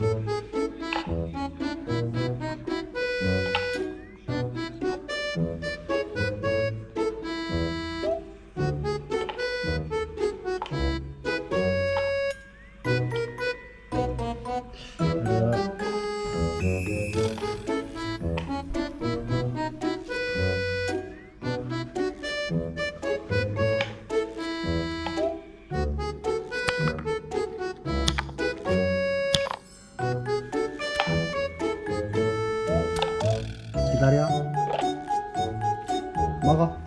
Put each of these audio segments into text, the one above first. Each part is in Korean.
Thank. 기다려. 먹어.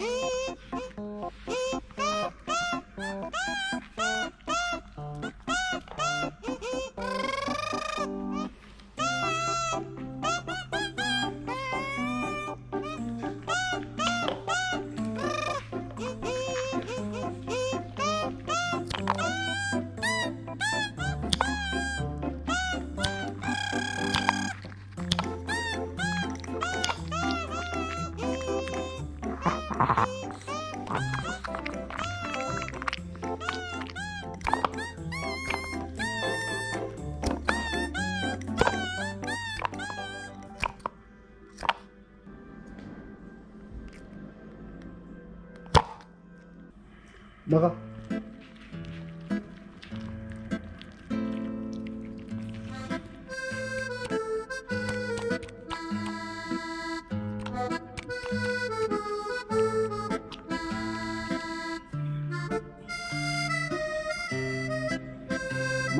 诶 나가.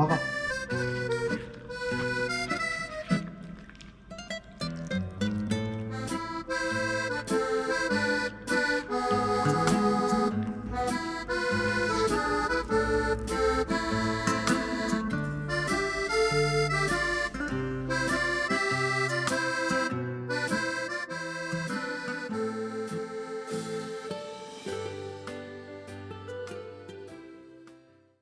分か。